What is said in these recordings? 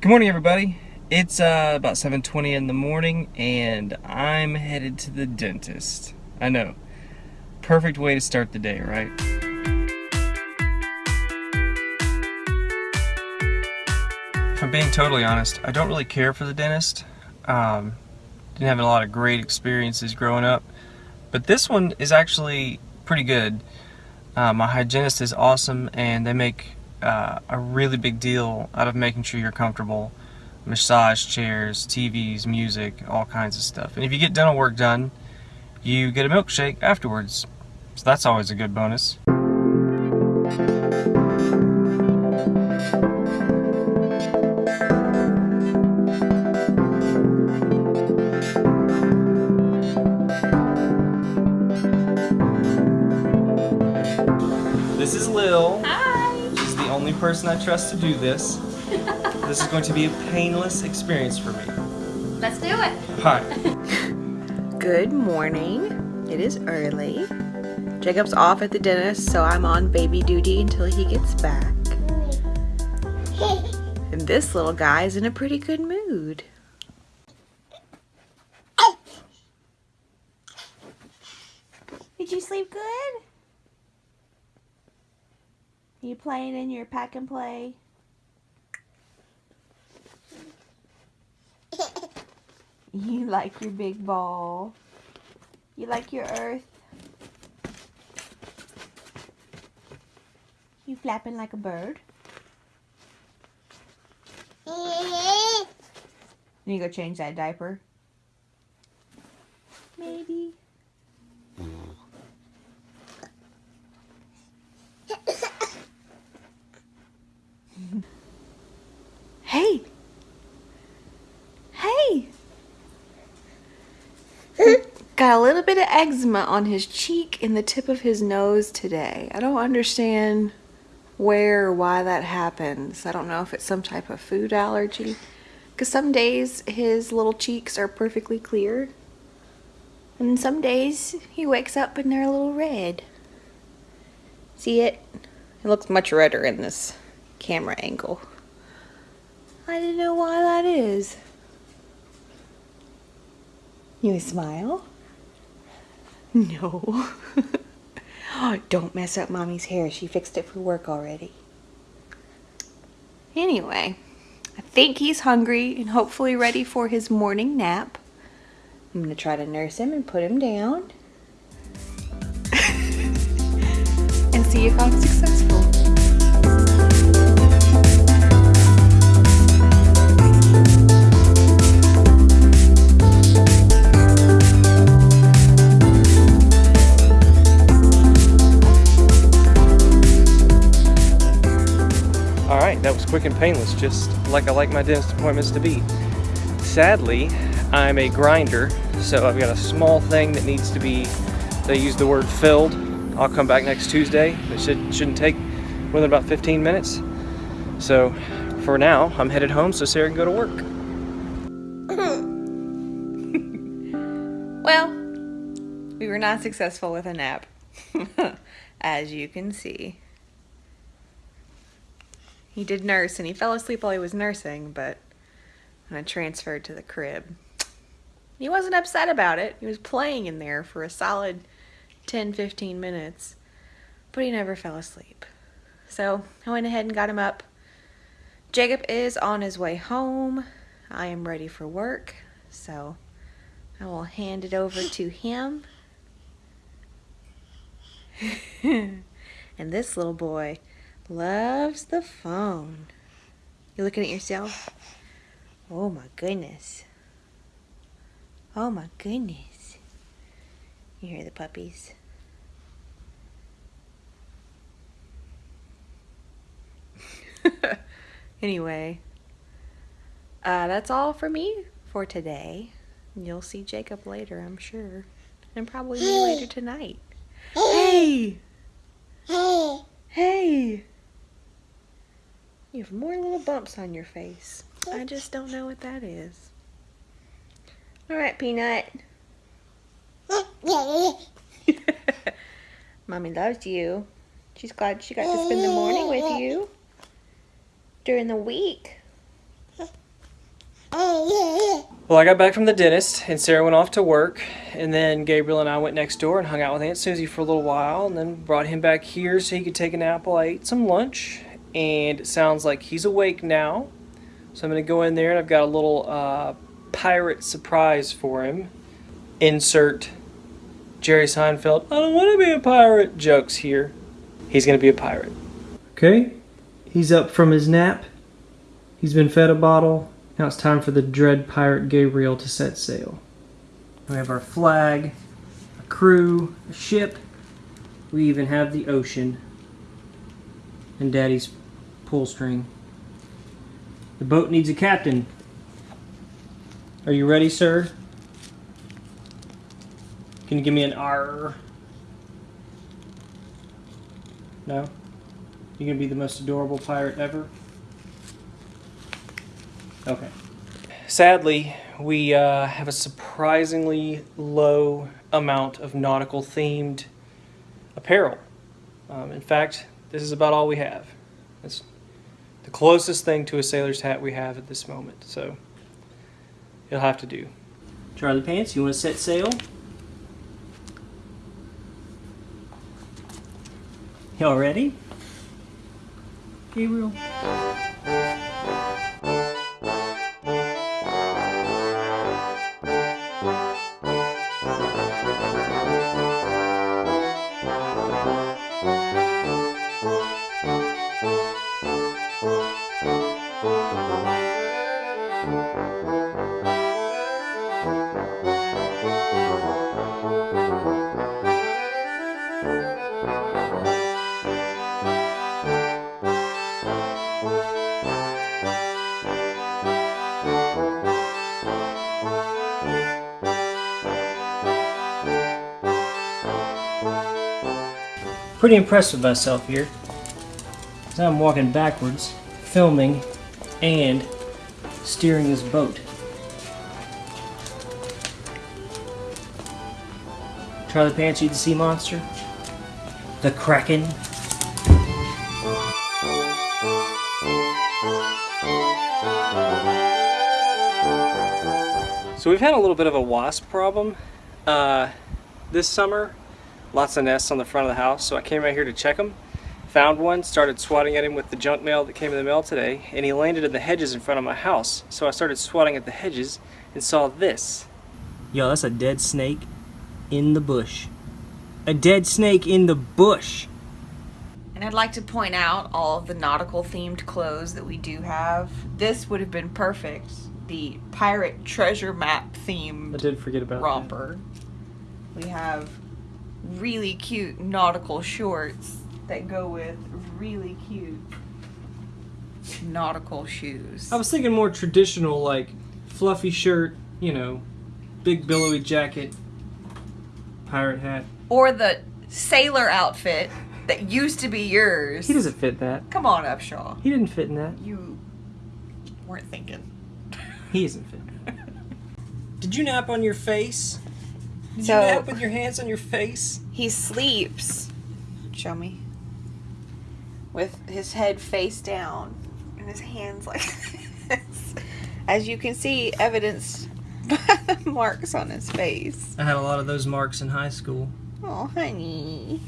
Good morning, everybody. It's uh, about 7.20 in the morning, and I'm headed to the dentist. I know. Perfect way to start the day, right? If I'm being totally honest, I don't really care for the dentist. Um, didn't have a lot of great experiences growing up, but this one is actually pretty good. Uh, my hygienist is awesome, and they make uh, a really big deal out of making sure you're comfortable. Massage chairs, TVs, music, all kinds of stuff. And if you get dental work done, you get a milkshake afterwards. So that's always a good bonus. This is Lil. Hi. She's the only person I trust to do this. this is going to be a painless experience for me. Let's do it. Hi. Good morning. It is early. Jacob's off at the dentist, so I'm on baby duty until he gets back. And this little guy is in a pretty good mood. Did you sleep good? You playing in your pack and play? You like your big ball. You like your earth. You flapping like a bird. You go change that diaper. Maybe. hey. Hey. Got a little bit of eczema on his cheek and the tip of his nose today. I don't understand where or why that happens. I don't know if it's some type of food allergy. Because some days his little cheeks are perfectly clear. And some days he wakes up and they're a little red. See it? It looks much redder in this camera angle. I don't know why that is. You smile? No. Don't mess up mommy's hair. She fixed it for work already. Anyway, I think he's hungry and hopefully ready for his morning nap. I'm going to try to nurse him and put him down. and see if I'm successful. Quick and painless, just like I like my dentist appointments to be. Sadly, I'm a grinder, so I've got a small thing that needs to be, they use the word filled. I'll come back next Tuesday. It should, shouldn't take more than about 15 minutes. So for now, I'm headed home so Sarah can go to work. Well, we were not successful with a nap, as you can see. He did nurse and he fell asleep while he was nursing, but when I transferred to the crib, he wasn't upset about it. He was playing in there for a solid 10 15 minutes, but he never fell asleep. So I went ahead and got him up. Jacob is on his way home. I am ready for work, so I will hand it over to him. and this little boy loves the phone. You looking at yourself? Oh my goodness. Oh my goodness. You hear the puppies? anyway, uh, that's all for me for today. You'll see Jacob later, I'm sure. And probably me later tonight. Hey! Hey. Hey! You have more little bumps on your face. I just don't know what that is. Alright, Peanut. Mommy loves you. She's glad she got to spend the morning with you during the week. Well, I got back from the dentist, and Sarah went off to work, and then Gabriel and I went next door and hung out with Aunt Susie for a little while, and then brought him back here so he could take a nap while I ate some lunch. And it sounds like he's awake now, so I'm gonna go in there and I've got a little uh, pirate surprise for him. Insert Jerry Seinfeld. I don't want to be a pirate. Jokes here. He's gonna be a pirate. Okay, he's up from his nap. He's been fed a bottle. Now it's time for the dread pirate Gabriel to set sail. We have our flag, a crew, a ship. We even have the ocean and Daddy's pull string. The boat needs a captain. Are you ready, sir? Can you give me an R? No? You gonna be the most adorable pirate ever? Okay. Sadly, we uh, have a surprisingly low amount of nautical themed apparel. Um, in fact, this is about all we have. It's the closest thing to a sailor's hat we have at this moment, so it'll have to do. Charlie Pants, you want to set sail? Y'all ready? Gabriel? Pretty impressed with myself here. So I'm walking backwards, filming, and steering this boat. Charlie Pants, you the sea monster? The Kraken? So we've had a little bit of a wasp problem uh, this summer. Lots of nests on the front of the house, so I came out here to check them. Found one, started swatting at him with the junk mail that came in the mail today, and he landed in the hedges in front of my house. So I started swatting at the hedges and saw this. Yo, that's a dead snake in the bush. A dead snake in the bush. And I'd like to point out all of the nautical themed clothes that we do have. This would have been perfect. The pirate treasure map themed I did forget about romper. We have really cute nautical shorts that go with really cute nautical shoes. I was thinking more traditional, like fluffy shirt, you know, big billowy jacket, pirate hat. Or the sailor outfit that used to be yours. He doesn't fit that. Come on, Upshaw. He didn't fit in that. You weren't thinking. He isn't fit. Did you nap on your face? Did So- you nap with your hands on your face? He sleeps. Show me. With his head face down and his hands like this. As you can see, evidenced by the marks on his face. I had a lot of those marks in high school. Oh, honey.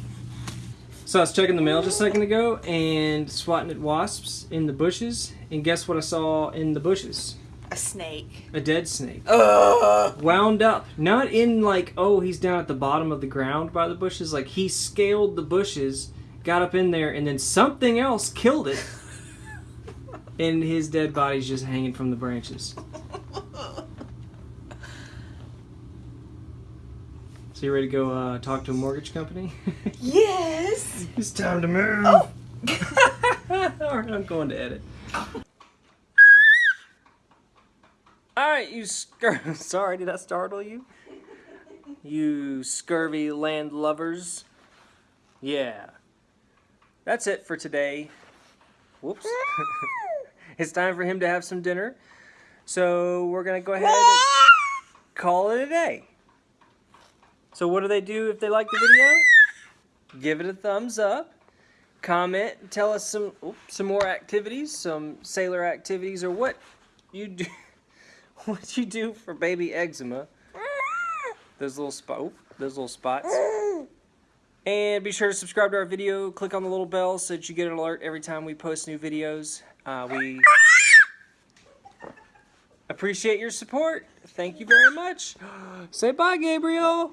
So I was checking the mail just a second ago and swatting at wasps in the bushes, and guess what I saw in the bushes? A snake. A dead snake. Ugh. Wound up. Not in like, oh, he's down at the bottom of the ground by the bushes. Like he scaled the bushes, got up in there, and then something else killed it. and his dead body's just hanging from the branches. So you ready to go uh, talk to a mortgage company? Yes. it's time to move. Alright, I'm going to edit. Alright, you scur- Sorry, did that startle you? You scurvy land lovers. Yeah. That's it for today. Whoops. it's time for him to have some dinner. So we're going to go ahead and call it a day. So what do they do if they like the video? Give it a thumbs up. Comment, tell us some oops, some more activities, some sailor activities or what you do What'd you do for baby eczema? Those little spot, oh, those little spots. And be sure to subscribe to our video. Click on the little bell so that you get an alert every time we post new videos. Uh, we appreciate your support. Thank you very much. Say bye, Gabriel.